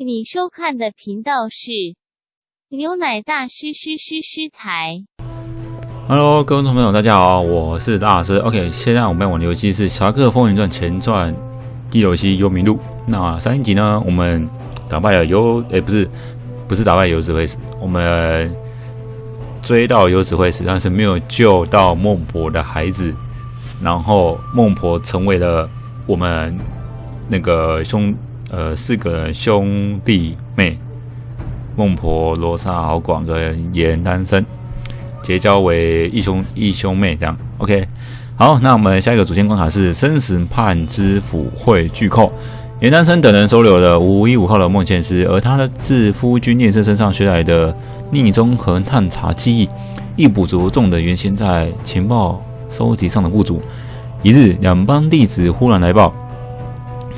你收看的频道是牛奶大师师师师台。Hello，各位朋友，大家好，我是大师。OK，现在我们要玩的游戏是《侠客风云传前传》第六期幽冥路。那上一集呢，我们打败了游，诶、不是，不是打败游子会死，我们追到游子会死，但是没有救到孟婆的孩子。然后孟婆成为了我们那个兄呃四个兄弟妹，孟婆、罗刹、敖广跟严丹生。结交为义兄义兄妹这样，OK。好，那我们下一个主线关卡是生死判之府会巨寇。严丹生等人收留了无依无靠的孟宪师，而他的自夫君聂政身上学来的逆中和探查技艺，亦补足众的原先在情报收集上的不足。一日，两帮弟子忽然来报，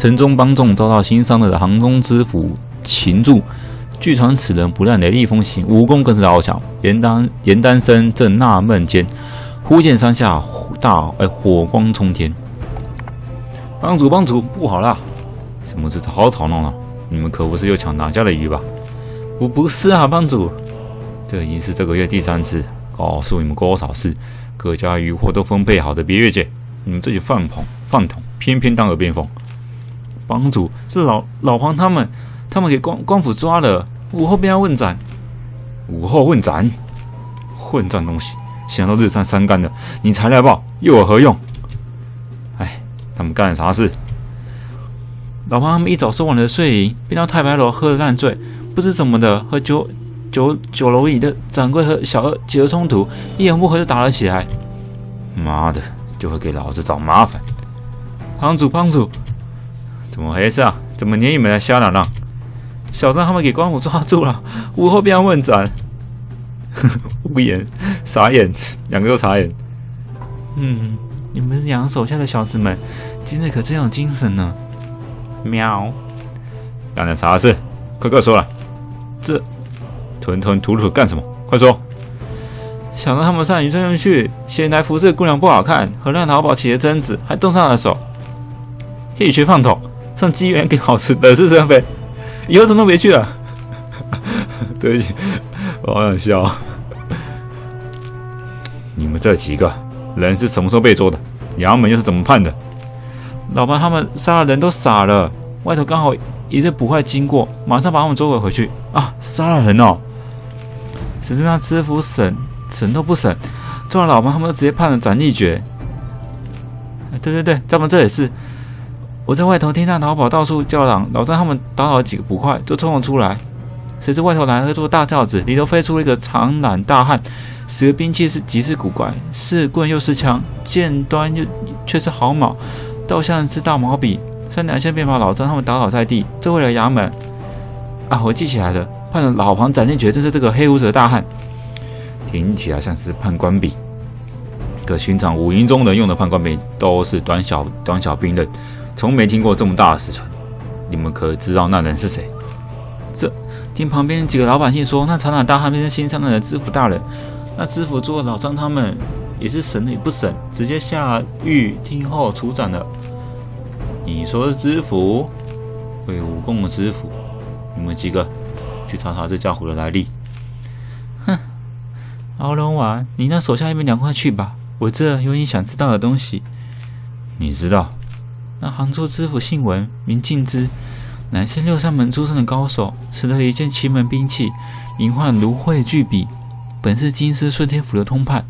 城中帮众遭到新伤的杭中知府擒住。据传此人不但雷厉风行，武功更是高强。严丹严丹生正纳闷间，忽见山下大哎火光冲天。帮主帮主，不好啦！什么事好吵闹啊？你们可不是又抢哪家的鱼吧？不不是啊，帮主，这已经是这个月第三次告诉你们多少次，各家渔获都分配好的，别越界！你们这些饭桶饭桶，偏偏当耳边风。帮主是老老黄他们。他们给官官府抓了，午后便要问斩。午后问斩，混账东西！想到日上三竿的，你才来报，又有何用？哎，他们干了啥事？老黄他们一早收完了税银，便到太白楼喝得烂醉，不知怎么的，和酒酒酒楼里的掌柜和小二起了冲突，一言不合就打了起来。妈的，就会给老子找麻烦！帮主，帮主，怎么回事啊？怎么连你们的瞎嚷嚷？小张他们给官府抓住了，午后便要问斩。无言，傻眼，两个都傻眼。嗯，你们杨手下的小子们，今日可真有精神呢。喵，干了啥事？快快说来。这吞吞吐吐干什么？快说。小张他们上渔村去，嫌来服侍姑娘不好看，和那淘宝起了争执，还动上了手。一群饭桶，上机缘给老子惹是生非。以后统统别去了。对不起，我好想笑。你们这几个人是什么时候被捉的？衙门又是怎么判的？老爸他们杀了人都傻了，外头刚好一队捕快经过，马上把他们捉回回去。啊，杀了人哦！只是那知府审审都不审，抓了老爸他们都直接判了斩立决。对对对，咱们这也是。我在外头听那淘宝到处叫嚷，老张他们打倒了几个捕快，就冲了出来。谁知外头来了一座大轿子，里头飞出了一个长髯大汉，使的兵器是极是古怪，是棍又是枪，剑端又却是毫毛，倒像是大毛笔。三两下便把老张他们打倒在地，追回了衙门。啊，我记起来了，判了老黄斩立决，就是这个黑胡子的大汉。听起来像是判官笔，可寻常武营中人用的判官笔都是短小短小兵刃。从没听过这么大的死存，你们可知道那人是谁？这听旁边几个老百姓说，那长大汉便是新上任的知府大人。那知府做老张他们也是审也不审，直接下狱听候处斩了。你说知府，会武功的知府，你们几个去查查这家伙的来历。哼，敖龙丸，你那手下一边凉快去吧，我这有你想知道的东西。你知道？那杭州知府姓文，名敬之，乃是六扇门出身的高手，使得一件奇门兵器，名唤芦荟巨笔，本是京师顺天府的通判，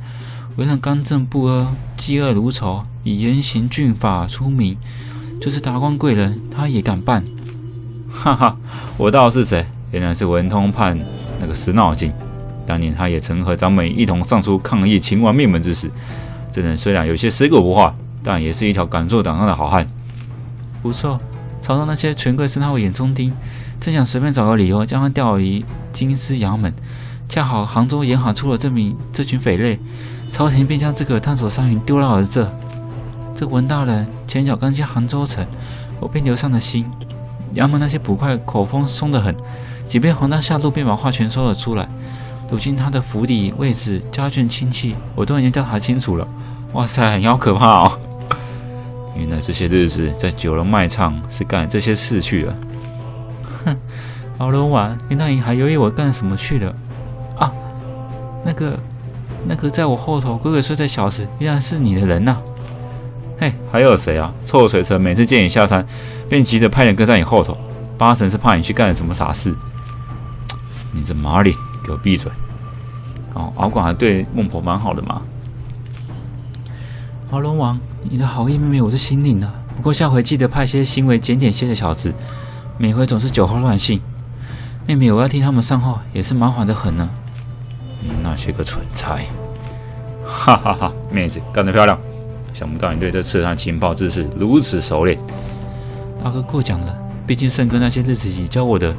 为人刚正不阿，嫉恶如仇，以严刑峻法出名。就是达官贵人，他也敢办。哈哈，我道是谁？原来是文通判那个死脑筋。当年他也曾和咱们一同上书抗议秦王灭门之事。这人虽然有些死狗不化，但也是一条敢做胆上的好汉。不错，朝中那些权贵是他的眼中钉，正想随便找个理由将他调离京师衙门。恰好杭州沿海出了这名这群匪类，朝廷便将这个探索商云丢到了这。这文大人前脚刚进杭州城，我便留上了心。衙门那些捕快口风松得很，即便黄大下路便把话全说了出来。如今他的府邸位置、家眷亲戚，我都已经调查清楚了。哇塞，你好可怕哦！原来这些日子在酒楼卖唱是干这些事去了。哼，好龙王，你那你还犹豫我干什么去了？啊，那个，那个在我后头鬼鬼祟祟小子，原来是你的人呐！嘿，还有谁啊？臭水城每次见你下山，便急着派人跟在你后头，八成是怕你去干了什么傻事。你这马脸，给我闭嘴！哦，敖广还对孟婆蛮好的嘛。好龙王，你的好意妹妹我是心领了，不过下回记得派些行为检点些的小子，每回总是酒后乱性。妹妹，我要替他们上号，也是麻烦的很呢。那些个蠢材！哈哈哈，妹子干得漂亮。想不到你对这刺探情报之事如此熟练，大哥过奖了。毕竟圣哥那些日子里教我的，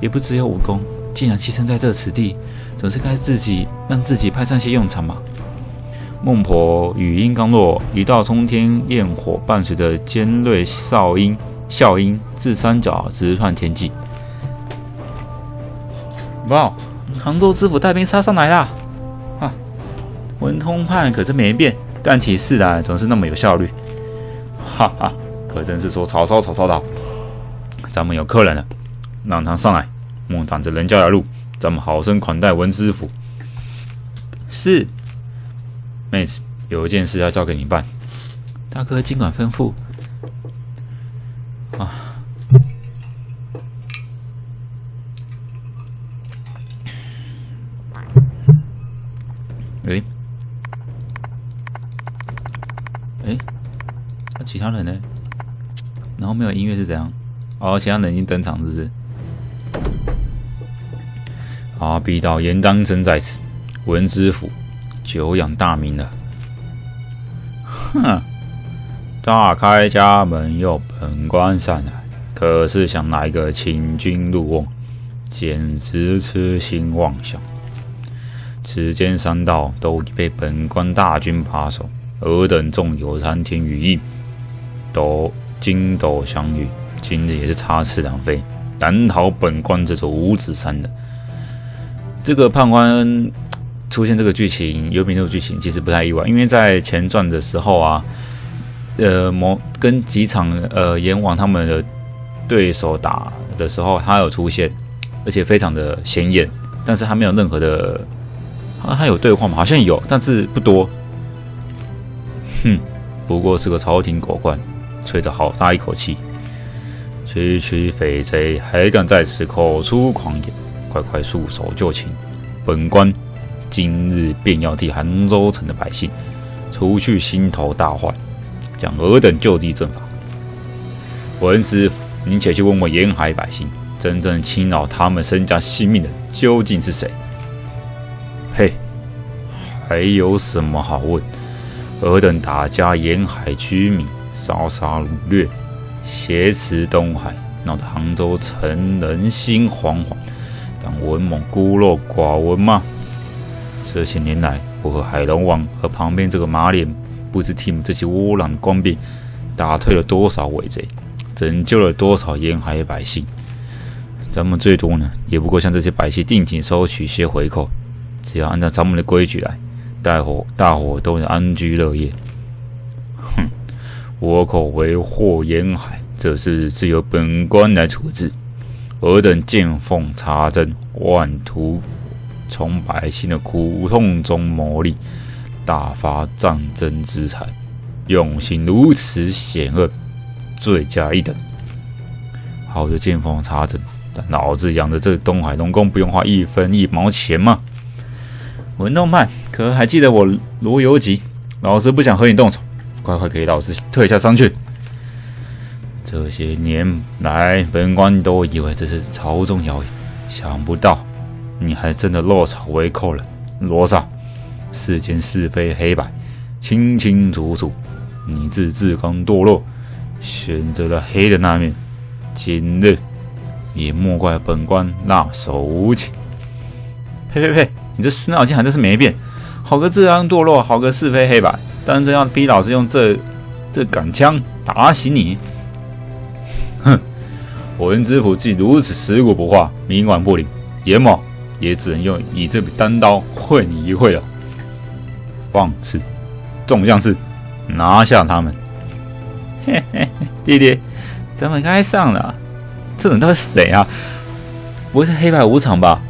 也不只有武功。既然栖身在这此地，总是该自己让自己派上些用场嘛。孟婆语音刚落，一道冲天焰火伴随着尖锐哨音笑音自山脚直窜天际。哇！杭州知府带兵杀上来啦！啊，文通判可真没变。干起事来总是那么有效率，哈哈，可真是说曹操曹操到，咱们有客人了，让他上来，莫挡着人家的路，咱们好生款待文知府。是，妹子，有一件事要交给你办，大哥尽管吩咐。啊，诶，诶，那。其他人呢？然后没有音乐是怎样？哦，其他人已经登场，是不是？好，必到严当真在此，闻知府久仰大名了。哼！大开家门又本官上来，可是想来个请君入瓮，简直痴心妄想。此间山道都已被本官大军把守，尔等纵有三天羽翼。都筋斗相遇，今日也是插翅难飞，难逃本官这座五指山的。这个判官出现这个剧情，幽冥路剧情其实不太意外，因为在前传的时候啊，呃，魔跟几场呃阎王他们的对手打的时候，他有出现，而且非常的显眼，但是他没有任何的，啊，他有对话吗？好像有，但是不多。哼，不过是个朝廷狗官。吹得好大一口气！区区匪贼还敢在此口出狂言，快快束手就擒！本官今日便要替杭州城的百姓除去心头大患，将尔等就地正法。文知府，您且去问问沿海百姓，真正侵扰他们身家性命的究竟是谁？嘿，还有什么好问？尔等打家沿海居民。烧杀掳掠，挟持东海，闹得杭州城人心惶惶。当文猛孤陋寡闻吗？这些年来，我和海龙王和旁边这个马脸，不知替你们这些窝囊官兵打退了多少伪贼，拯救了多少沿海百姓。咱们最多呢，也不过向这些百姓定期收取些回扣。只要按照咱们的规矩来，大伙大伙都能安居乐业。哼倭寇为祸沿海，这事自由本官来处置。尔等见缝插针，妄图从百姓的苦痛中牟利，大发战争之财，用心如此险恶，罪加一等。好的见缝插针，但老子养的这东海龙宫不用花一分一毛钱吗？文东派，可还记得我罗游吉？老子不想和你动手。快快给老子退下山去！这些年来，本官都以为这是朝中谣言，想不到你还真的落草为寇了。罗刹，世间是非黑白清清楚楚，你自自甘堕落，选择了黑的那面，今日也莫怪本官辣手无情。呸呸呸！你这死脑筋还真是没变，好个自甘堕落，好个是非黑白！但真要逼老子用这这杆枪打醒你，哼！文知府既如此尸骨不化，冥顽不灵，阎某也只能用你这笔单刀会你一会了。放肆！众将士，拿下他们！嘿嘿，弟弟，咱们该上了。这人都是谁啊？不会是黑白无常吧？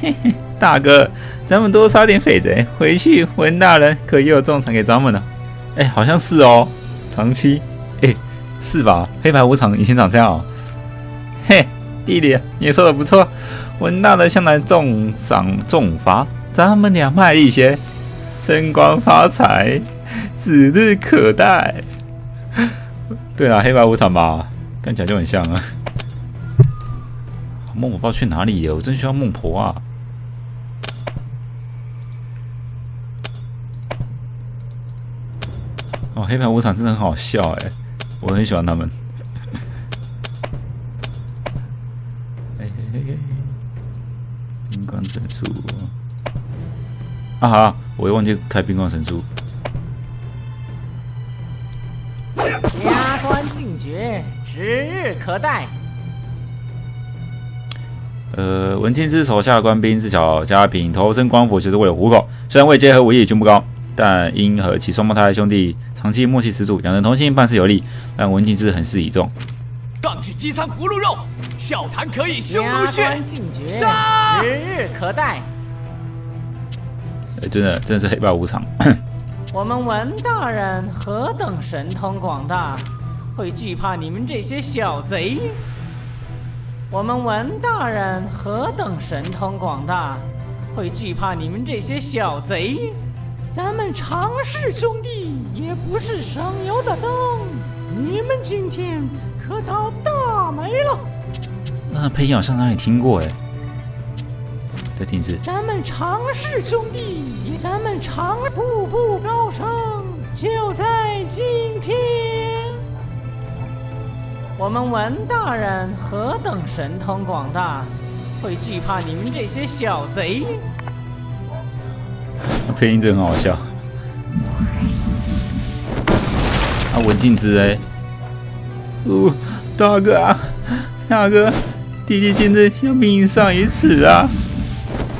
嘿嘿，大哥，咱们多杀点匪贼回去，文大人可又有重赏给咱们了。哎，好像是哦，长期，哎，是吧？黑白无常以前长这样。嘿，弟弟，你说的不错，文大人向来重赏重罚，咱们两卖一些，升官发财指日可待。对啊，黑白无常吧，看起来就很像啊。孟婆不知道去哪里了，我真需要孟婆啊！哦，黑白无常真的很好笑哎，我很喜欢他们。哎嘿嘿嘿，冰光神书啊哈，我又忘记开冰光神书。加官进爵，指日可待。呃，文庆之手下的官兵自小家贫，投身官府就是为了糊口。虽然位阶和武艺均不高，但因和其双胞胎兄弟长期默契十足，两人同心，办事有力，让文庆之很是倚重。杠去饥餐葫芦肉，笑谈可以匈奴血。杀指日可待。哎，真的，真的是黑白无常。我们文大人何等神通广大，会惧怕你们这些小贼？我们文大人何等神通广大，会惧怕你们这些小贼？咱们常氏兄弟也不是省油的灯，你们今天可倒大霉了。那配音好像哪里听过哎？再听一次。咱们常氏兄弟，咱们常步步高升，就在今天。我们文大人何等神通广大，会惧怕你们这些小贼？配音真的很好笑。啊，文静之哎，哦，大哥啊，大哥，弟弟今日要命丧于此啊！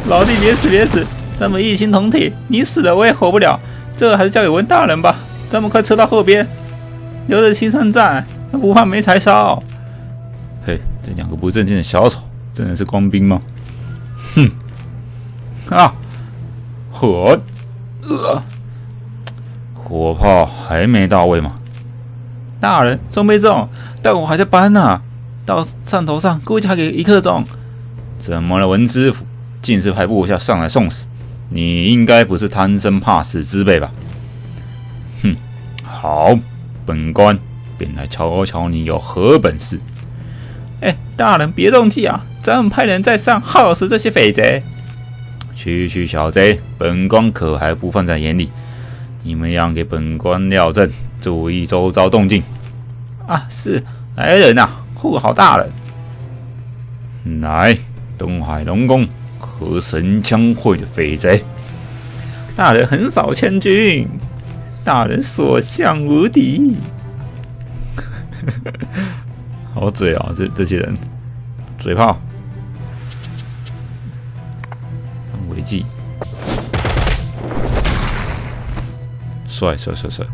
老弟别死别死，咱们一心同体，你死了我也活不了，这还是交给文大人吧。咱们快撤到后边，留着青山在，不怕没柴烧。嘿，这两个不正经的小丑，真的是官兵吗？哼！啊！火，呃，火炮还没到位吗？大人，中没中，但我还在搬呢。到上头上，估计还给一刻钟。怎么了，文知府？竟是派部下上来送死？你应该不是贪生怕死之辈吧？哼，好，本官便来瞧瞧你有何本事。哎，大人别动气啊，咱们派人在上耗死这些匪贼。区区小贼，本官可还不放在眼里。你们要给本官料阵，注意周遭动静。啊，是来人呐，护好大人。来，东海龙宫和神枪会的匪贼，大人横扫千军，大人所向无敌。好嘴啊，这这些人，嘴炮。违纪，帅帅帅帅！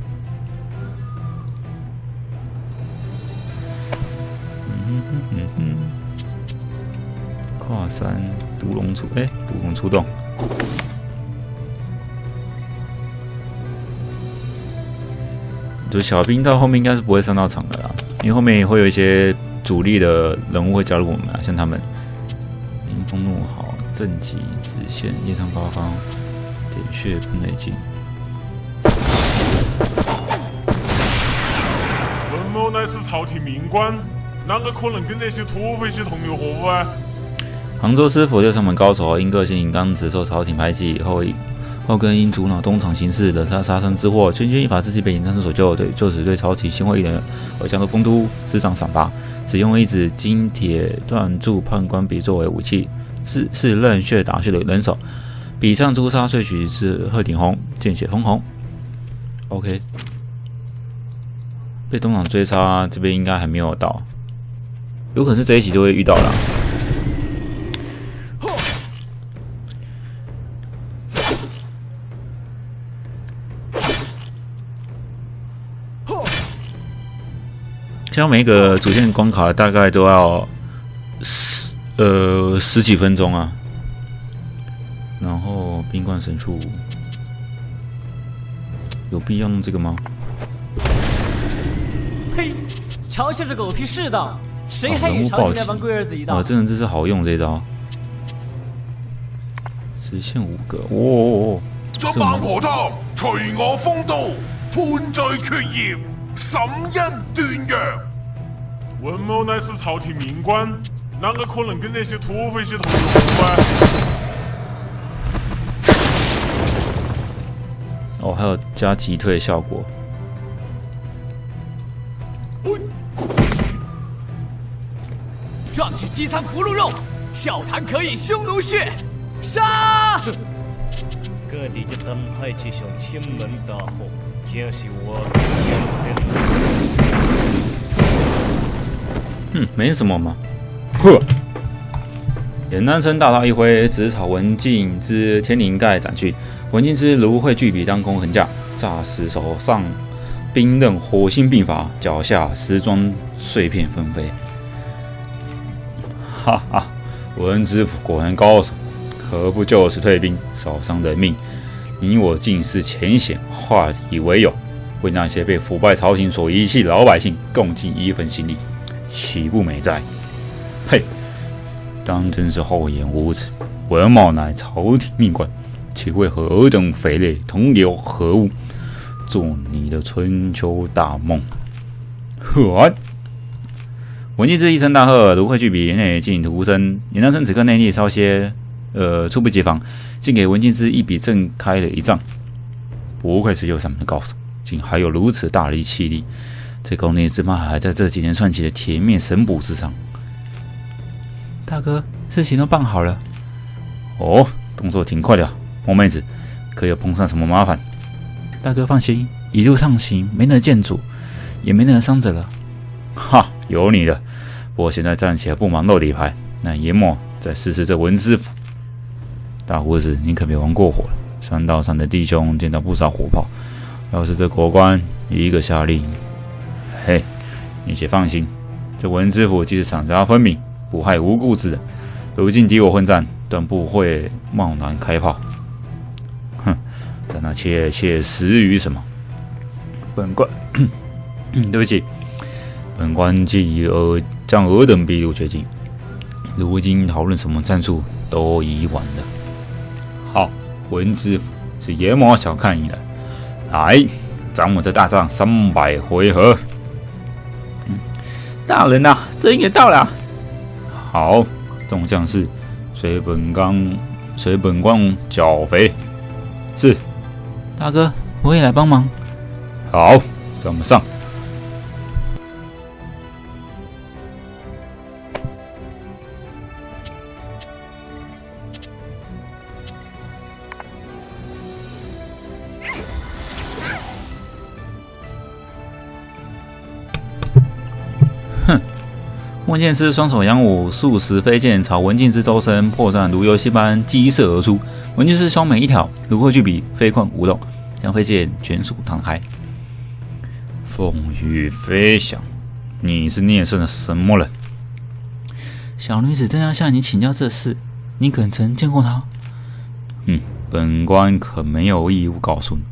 三毒龙出，哎，毒龙出动。就小兵到后面应该是不会上到场的啦，因为后面也会有一些主力的人物会加入我们啊，像他们，迎风怒号。正极直线，夜上八方，点穴喷雷镜。文某乃是朝廷命官，啷个可能跟那些土匪些同流合污啊？杭州师傅六上门高手，因个性刚直，受朝廷排挤，后后跟因阻挠东厂行事，惹杀杀身之祸。全军一法之际被隐藏身所救，对就此对朝廷心灰意冷而江都丰都执掌赏罚，只用一支金铁断铸判官笔作为武器。是是任血打血的人手，笔上朱砂萃取是鹤顶红，见血封红。OK，被东厂追杀，这边应该还没有到，有可能是这一集就会遇到了。像每一个主线关卡大概都要十呃十几分钟啊。然后冰冠神术有必要弄这个吗？呸！瞧下这狗屁世道，谁哦还与人物暴击朝廷那帮龟儿子一道啊，？真的这是好用这招，直线五个，哦，作孟婆汤，随我风度，判罪决业，审因断阳。文某乃是朝廷命官，啷个可能跟那些土匪些同流合污啊？哦，还有加击退效果，壮志饥餐葫芦肉，笑谈可以匈奴血。杀！各地的灯海之上亲门大火，竟是我的天神。嗯，没什么嘛，呵。简单称大刀一挥，直朝文静之天灵盖斩去。文静之芦荟巨笔当空横架，霎时手上冰刃火星并发，脚下时装碎片纷飞。哈哈，文知府果然高手，何不就此退兵，少伤人命？你我尽是浅显，化敌为友，为那些被腐败朝廷所遗弃的老百姓共尽一份心力，岂不美哉？呸！当真是厚颜无耻！文某乃朝廷命官，岂会和尔等匪类同流合污，做你的春秋大梦？呵！文帝之一声大喝，芦荟巨笔内尽徒生。严当生此刻内力稍些，呃，猝不及防，竟给文静之一笔正开了一仗。不愧是右上门的高手，竟还有如此大力气力。这功力只怕还在这几年串起的铁面神捕之上。大哥，事情都办好了。哦，动作挺快的。萌妹子，可有碰上什么麻烦？大哥放心，一路上行，没人见阻，也没人伤着了。哈，有你的。不过现在暂且不忙露底牌，那爷莫再试试这文知府。大胡子，你可别玩过火了。山道上的弟兄见到不少火炮，要是这国官一个下令，嘿，你且放心，这文知府既是赏罚分明。不害无辜之人，如今敌我混战，断不会贸然开炮。哼，但那切切实于什么？本官，对不起，本官既尔将尔等逼入绝境，如今讨论什么战术都已晚了。好，文知府是野马小看你了，来，咱们这大战三百回合。嗯，大人呐、啊，真也到了。好，众将士，随本刚，随本官剿匪。是，大哥，我也来帮忙。好，咱们上。莫剑师双手扬舞，数十飞剑朝文静之周身破绽如游戏般激射而出。文静之双眉一挑，芦荟巨笔飞困舞动，将飞剑全数弹开。风雨飞翔，你是聂胜的什么人？小女子正要向你请教这事，你可曾见过他？嗯，本官可没有义务告诉你。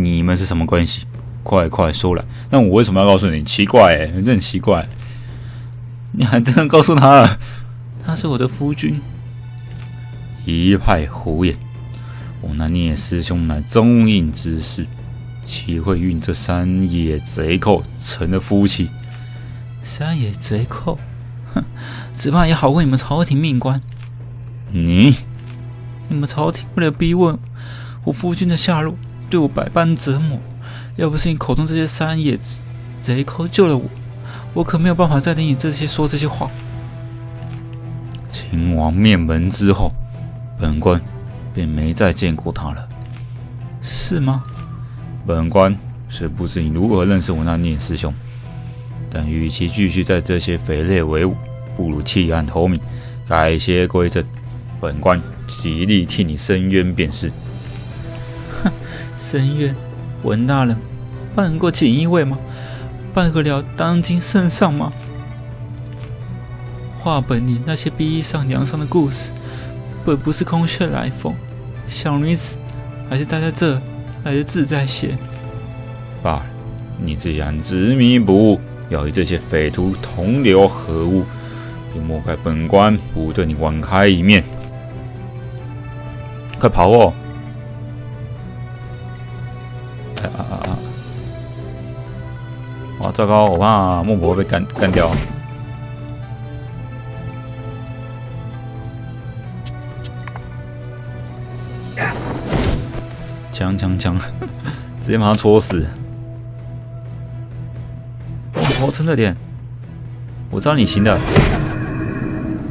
你们是什么关系？快快说来！那我为什么要告诉你？奇怪哎，真奇怪。你还真的告诉他了，他是我的夫君。一派胡言！我那聂师兄乃忠印之士，岂会与这山野贼寇成了夫妻？山野贼寇，哼，只怕也好过你们朝廷命官。你，你们朝廷为了逼问我夫君的下落，对我百般折磨。要不是你口中这些山野贼寇救了我。我可没有办法再听你这些说这些话。秦王灭门之后，本官便没再见过他了，是吗？本官虽不知你如何认识我那聂师兄，但与其继续在这些匪类为伍，不如弃暗投明，改邪归正。本官极力替你伸冤便是。哼，伸冤，文大人，办过锦衣卫吗？办得了当今圣上吗？话本里那些逼上梁上的故事，本不是空穴来风。小女子还是待在这来的自在些。罢了，你既然执迷不悟，要与这些匪徒同流合污，便莫怪本官不对你网开一面。快跑哦！糟糕，我怕孟婆被干干掉。枪枪枪！直接马上戳死！孟婆，撑着点，我知道你行的。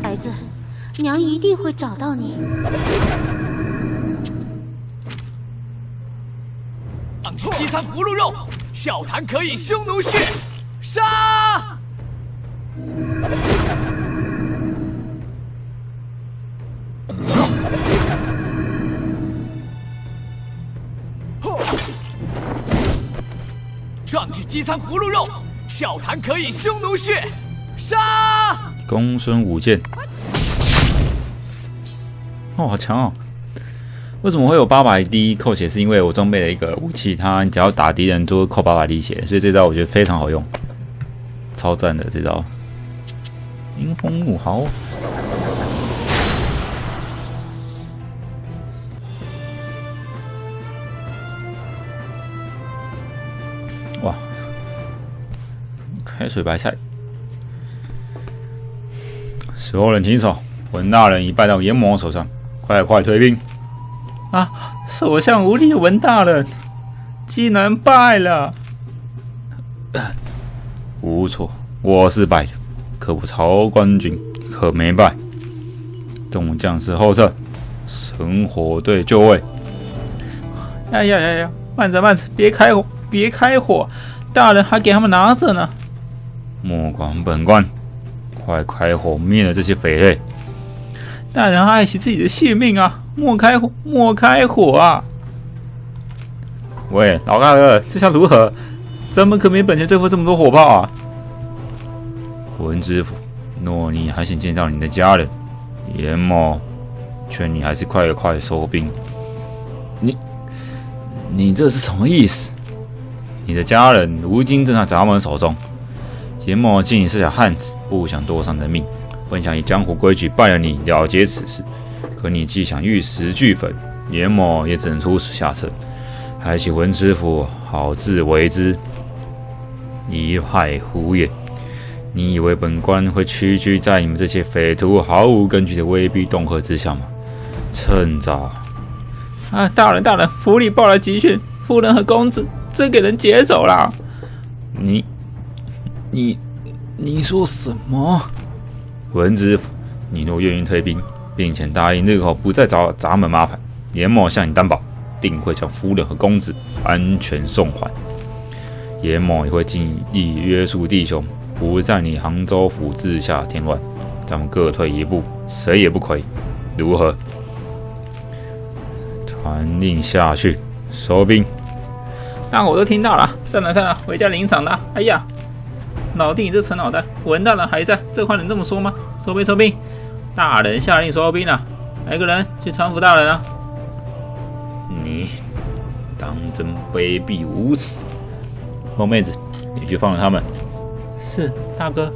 孩子，娘一定会找到你。放弃饥餐葫芦肉，笑谈可以匈奴血，杀！壮志饥餐葫芦肉，笑谈可以匈奴血，杀！公孙舞剑，哦，好强哦！为什么会有八百滴扣血？是因为我装备了一个武器，它只要打敌人就会扣八百滴血，所以这招我觉得非常好用，超赞的这招。迎风怒号，哇！开水白菜，所有人停手！文大人已败到阎魔手上，快快退兵！啊！所向无力的文大人竟然败了。无错，我是败的，可我曹官军可没败。众将士后撤，神火队就位。哎呀呀呀！慢着慢着，别开火，别开火！大人还给他们拿着呢。莫管本官，快开火灭了这些匪类！大人爱惜自己的性命啊！莫开火，莫开火啊！喂，老大哥，这下如何？咱们可没本钱对付这么多火炮啊！文知府，诺你还想见到你的家人，严某劝你还是快快收兵。你，你这是什么意思？你的家人如今正在咱们手中，严某见你是条汉子，不想多伤人命，本想以江湖规矩办了你，了结此事。可你既想玉石俱焚，阎魔也只能出此下策。还请文知府好自为之，一派胡言！你以为本官会屈居在你们这些匪徒毫无根据的威逼恫吓之下吗？趁早！啊，大人，大人，府里报了急讯，夫人和公子真给人劫走了。你，你，你说什么？文知府，你若愿意退兵。并且答应日后不再找咱们麻烦，严某向你担保，定会将夫人和公子安全送还。严某也会尽力约束弟兄，不在你杭州府治下添乱。咱们各退一步，谁也不亏。如何？传令下去，收兵。那我都听到了，算了算了，回家领赏了。哎呀，老弟，你这蠢脑袋，文大人还在，这话能这么说吗？收兵，收兵。大人下令收兵了，来个人去搀扶大人啊！你当真卑鄙无耻！孟妹子，你去放了他们。是大哥。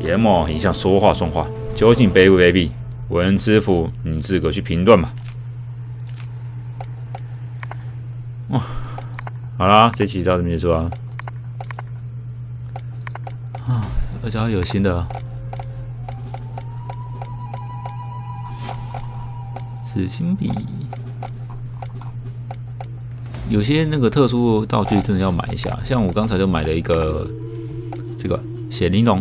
阎魔一向说话算话，究竟卑不卑鄙？文知府，你自个去评断吧。哇，好啦，这期到这边结束啊！啊，而且还有心的。紫金笔，有些那个特殊道具真的要买一下。像我刚才就买了一个这个血玲珑，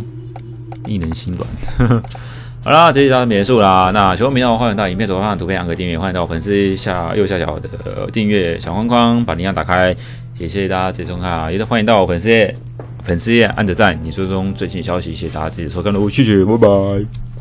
一人心软。好啦，这一张结束啦。那喜欢频道欢迎到影片左上图片按个订阅，欢迎到粉丝下右下角的订阅小框框把铃铛打开。也谢谢大家接收看，也是欢迎到粉丝页粉丝页按个赞，你追踪最新消息。谢谢大家支持收看喽，谢谢，拜拜。